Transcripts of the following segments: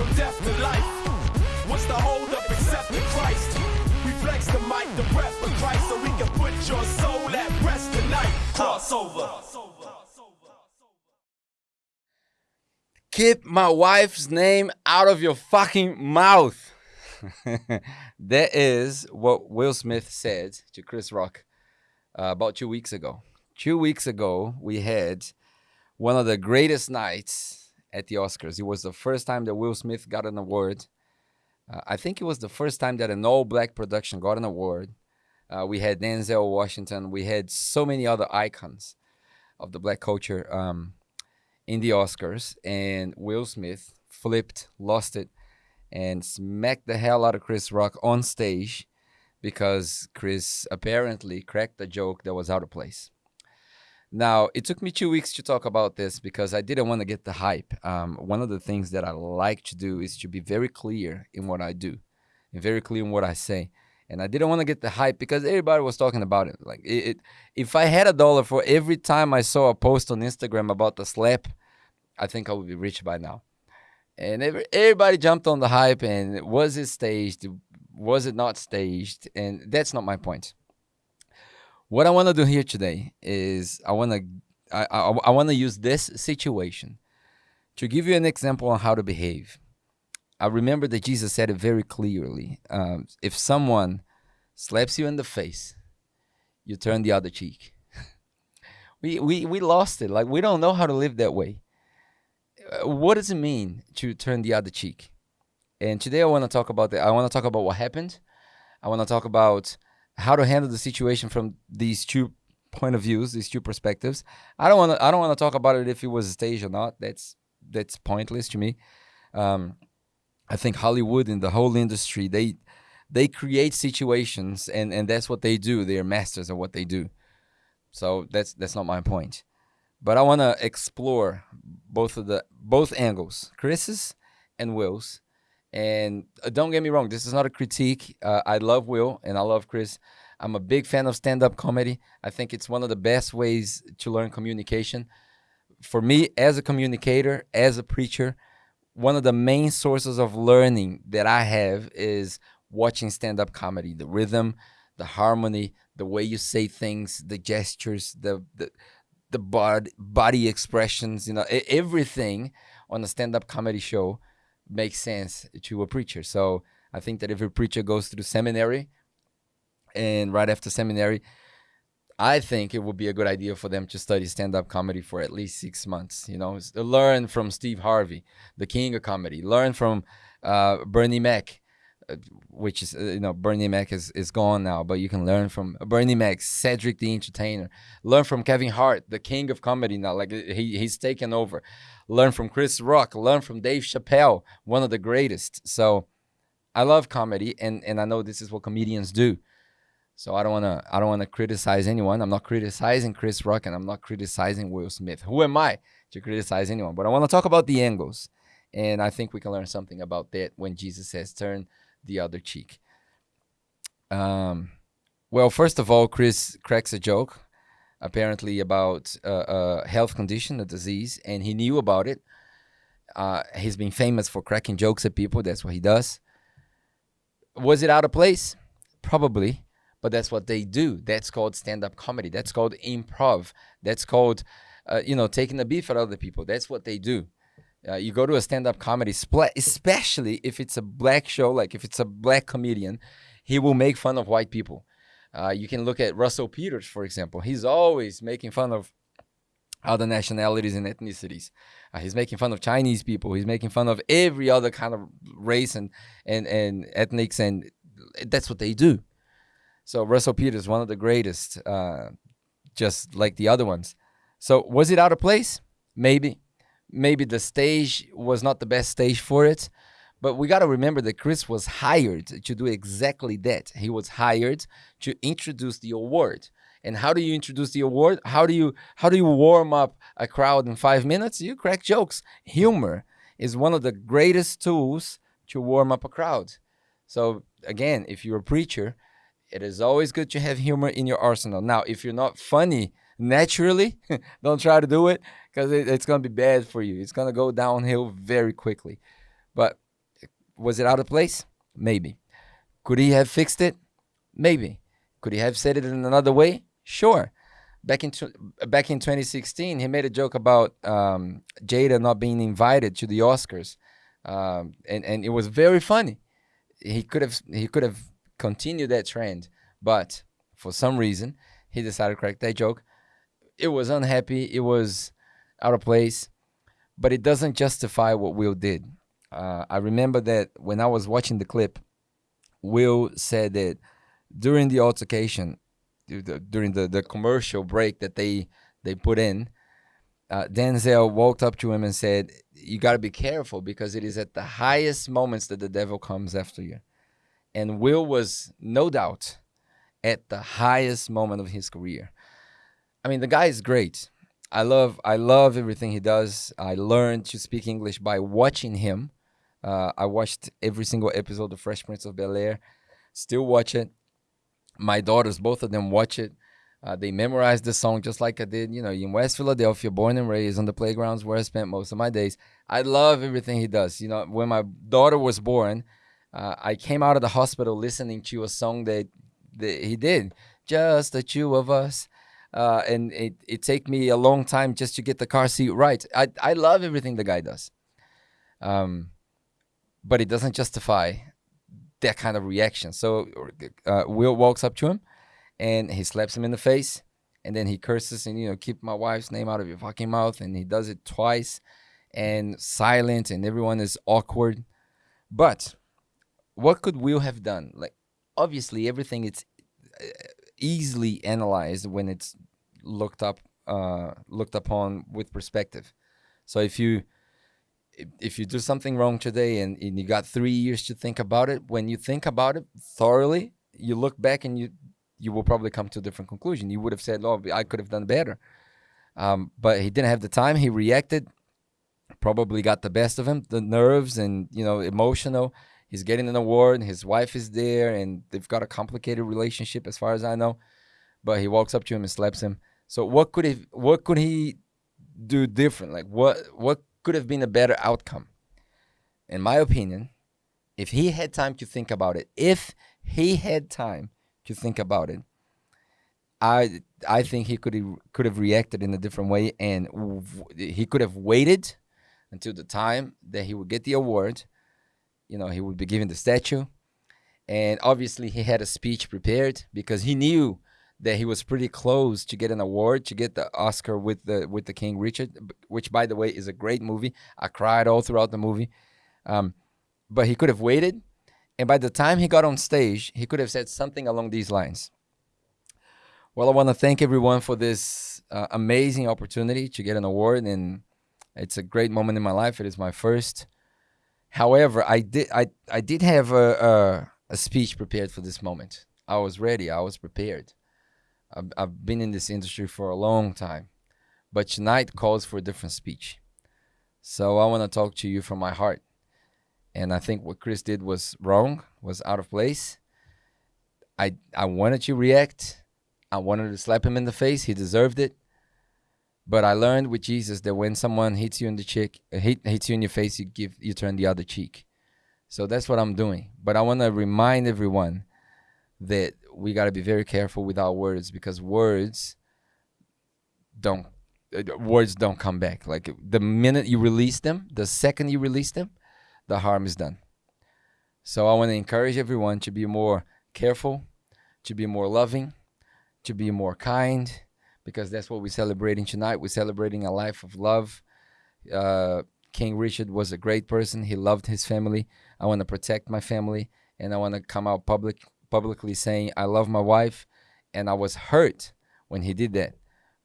from death to life. What's the hold up except Christ? We flex the mic, the breath for Christ, so we can put your soul at rest tonight. Crossover. Keep my wife's name out of your fucking mouth. that is what Will Smith said to Chris Rock uh, about two weeks ago. Two weeks ago, we had one of the greatest nights at the Oscars. It was the first time that Will Smith got an award. Uh, I think it was the first time that an all black production got an award. Uh, we had Denzel Washington. We had so many other icons of the black culture um, in the Oscars. And Will Smith flipped, lost it, and smacked the hell out of Chris Rock on stage because Chris apparently cracked a joke that was out of place. Now, it took me two weeks to talk about this because I didn't want to get the hype. Um, one of the things that I like to do is to be very clear in what I do and very clear in what I say. And I didn't want to get the hype because everybody was talking about it. Like, it, it, if I had a dollar for every time I saw a post on Instagram about the slap, I think I would be rich by now. And every, everybody jumped on the hype and was it staged? Was it not staged? And that's not my point what I want to do here today is I want to I, I, I want to use this situation to give you an example on how to behave. I remember that Jesus said it very clearly. Um, if someone slaps you in the face, you turn the other cheek. we, we, we lost it. Like, we don't know how to live that way. Uh, what does it mean to turn the other cheek? And today I want to talk about that. I want to talk about what happened. I want to talk about how to handle the situation from these two point of views, these two perspectives. I don't want to. I don't want to talk about it if it was a stage or not. That's that's pointless to me. Um, I think Hollywood and the whole industry they they create situations and and that's what they do. They're masters of what they do. So that's that's not my point. But I want to explore both of the both angles, Chris's and Will's, and uh, don't get me wrong, this is not a critique. Uh, I love Will and I love Chris. I'm a big fan of stand up comedy. I think it's one of the best ways to learn communication. For me, as a communicator, as a preacher, one of the main sources of learning that I have is watching stand up comedy the rhythm, the harmony, the way you say things, the gestures, the, the, the body, body expressions, you know, everything on a stand up comedy show makes sense to a preacher. So I think that if a preacher goes through seminary and right after seminary, I think it would be a good idea for them to study stand-up comedy for at least six months. You know, learn from Steve Harvey, the king of comedy. Learn from uh, Bernie Mac, which is uh, you know Bernie Mac is is gone now, but you can learn from Bernie Mac, Cedric the Entertainer. Learn from Kevin Hart, the king of comedy now. Like he he's taken over learn from Chris Rock, learn from Dave Chappelle, one of the greatest. So I love comedy and, and I know this is what comedians do. So I don't wanna I don't wanna criticize anyone. I'm not criticizing Chris Rock and I'm not criticizing Will Smith. Who am I to criticize anyone? But I want to talk about the angles. And I think we can learn something about that when Jesus says turn the other cheek. Um well, first of all, Chris cracks a joke apparently about a health condition, a disease, and he knew about it. Uh, he's been famous for cracking jokes at people. That's what he does. Was it out of place? Probably, but that's what they do. That's called stand-up comedy. That's called improv. That's called, uh, you know, taking the beef of other people. That's what they do. Uh, you go to a stand-up comedy, especially if it's a black show, like if it's a black comedian, he will make fun of white people. Uh, you can look at Russell Peters, for example. He's always making fun of other nationalities and ethnicities. Uh, he's making fun of Chinese people. He's making fun of every other kind of race and and and ethnics, and that's what they do. So Russell Peters, one of the greatest, uh, just like the other ones. So was it out of place? Maybe. Maybe the stage was not the best stage for it. But we got to remember that Chris was hired to do exactly that. He was hired to introduce the award. And how do you introduce the award? How do you how do you warm up a crowd in 5 minutes? You crack jokes. Humor is one of the greatest tools to warm up a crowd. So again, if you're a preacher, it is always good to have humor in your arsenal. Now, if you're not funny naturally, don't try to do it because it, it's going to be bad for you. It's going to go downhill very quickly. But was it out of place? Maybe. Could he have fixed it? Maybe. Could he have said it in another way? Sure. Back in back in 2016, he made a joke about um, Jada not being invited to the Oscars, um, and and it was very funny. He could have he could have continued that trend, but for some reason he decided to crack that joke. It was unhappy. It was out of place, but it doesn't justify what Will did. Uh, I remember that when I was watching the clip, Will said that during the altercation, during the, the commercial break that they they put in, uh, Denzel walked up to him and said, "You got to be careful because it is at the highest moments that the devil comes after you." And Will was no doubt at the highest moment of his career. I mean, the guy is great. I love I love everything he does. I learned to speak English by watching him. Uh, I watched every single episode of Fresh Prince of Bel Air. Still watch it. My daughters, both of them, watch it. Uh, they memorized the song just like I did. You know, in West Philadelphia, born and raised on the playgrounds where I spent most of my days. I love everything he does. You know, when my daughter was born, uh, I came out of the hospital listening to a song that, that he did, just the two of us. Uh, and it it take me a long time just to get the car seat right. I I love everything the guy does. Um, but it doesn't justify that kind of reaction. So uh, Will walks up to him and he slaps him in the face and then he curses and you know keep my wife's name out of your fucking mouth and he does it twice and silent and everyone is awkward. But what could Will have done? Like obviously everything it's easily analyzed when it's looked up uh, looked upon with perspective. So if you if you do something wrong today and, and you got three years to think about it, when you think about it thoroughly, you look back and you you will probably come to a different conclusion. You would have said, "Oh, I could have done better," um, but he didn't have the time. He reacted, probably got the best of him, the nerves and you know emotional. He's getting an award. His wife is there, and they've got a complicated relationship, as far as I know. But he walks up to him and slaps him. So what could he what could he do different? Like what what could have been a better outcome? In my opinion, if he had time to think about it, if he had time to think about it, I I think he could could have reacted in a different way, and he could have waited until the time that he would get the award. You know, he would be given the statue, and obviously he had a speech prepared because he knew that he was pretty close to get an award to get the Oscar with the with the King Richard, which by the way is a great movie. I cried all throughout the movie, um, but he could have waited, and by the time he got on stage, he could have said something along these lines. Well, I want to thank everyone for this uh, amazing opportunity to get an award, and it's a great moment in my life. It is my first. However, I did I I did have a, a, a speech prepared for this moment. I was ready. I was prepared. I've, I've been in this industry for a long time, but tonight calls for a different speech. So I want to talk to you from my heart. And I think what Chris did was wrong, was out of place. I I wanted to react. I wanted to slap him in the face. He deserved it. But I learned with Jesus that when someone hits you in the cheek, hit, hits you in your face, you give you turn the other cheek. So that's what I'm doing. But I want to remind everyone that we got to be very careful with our words because words don't uh, words don't come back like the minute you release them the second you release them the harm is done so i want to encourage everyone to be more careful to be more loving to be more kind because that's what we're celebrating tonight we're celebrating a life of love uh, king richard was a great person he loved his family i want to protect my family and i want to come out public publicly saying, I love my wife, and I was hurt when he did that.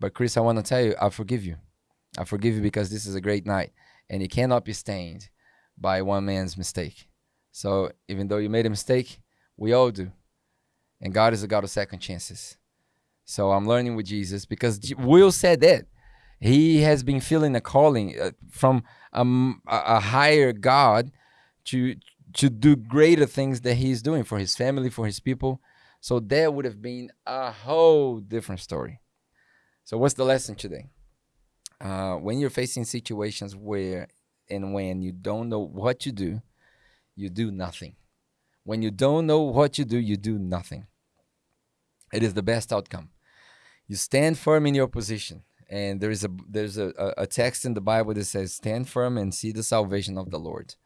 But Chris, I want to tell you, I forgive you. I forgive you because this is a great night, and it cannot be stained by one man's mistake. So even though you made a mistake, we all do. And God is a God of second chances. So I'm learning with Jesus because Will said that. He has been feeling a calling uh, from a, a higher God to to do greater things that he's doing for his family, for his people. So that would have been a whole different story. So what's the lesson today? Uh, when you're facing situations where and when you don't know what to do, you do nothing. When you don't know what you do, you do nothing. It is the best outcome. You stand firm in your position. And there is a there's a, a text in the Bible that says, Stand firm and see the salvation of the Lord.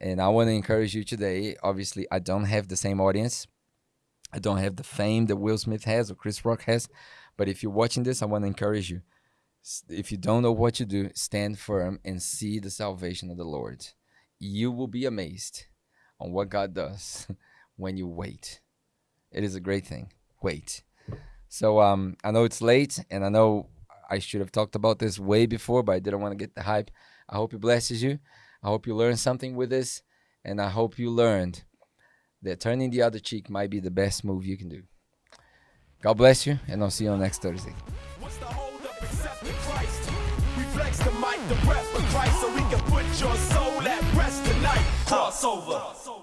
And I want to encourage you today. Obviously, I don't have the same audience. I don't have the fame that Will Smith has or Chris Rock has. But if you're watching this, I want to encourage you. If you don't know what you do, stand firm and see the salvation of the Lord. You will be amazed on what God does when you wait. It is a great thing. Wait. So um, I know it's late, and I know I should have talked about this way before, but I didn't want to get the hype. I hope it blesses you. I hope you learned something with this, and I hope you learned that turning the other cheek might be the best move you can do. God bless you, and I'll see you on next Thursday. Tonight. Crossover.